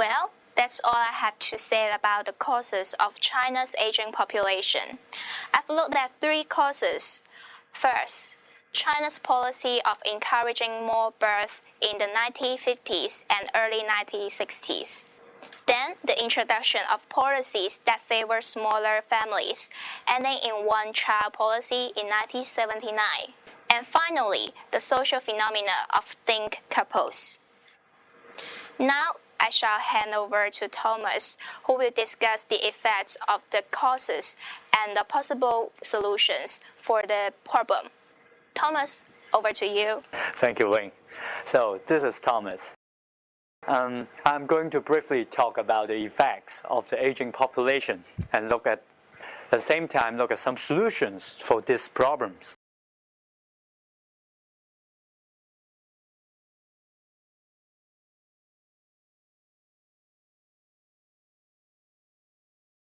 Well, that's all I have to say about the causes of China's aging population. I've looked at three causes. First, China's policy of encouraging more birth in the 1950s and early 1960s. Then, the introduction of policies that favor smaller families, ending in one child policy in 1979. And finally, the social phenomena of DINK couples. Now, I shall hand over to Thomas, who will discuss the effects of the causes and the possible solutions for the problem. Thomas, over to you. Thank you, Wayne. So, this is Thomas. Um, I'm going to briefly talk about the effects of the aging population and look at, at the same time, look at some solutions for these problems.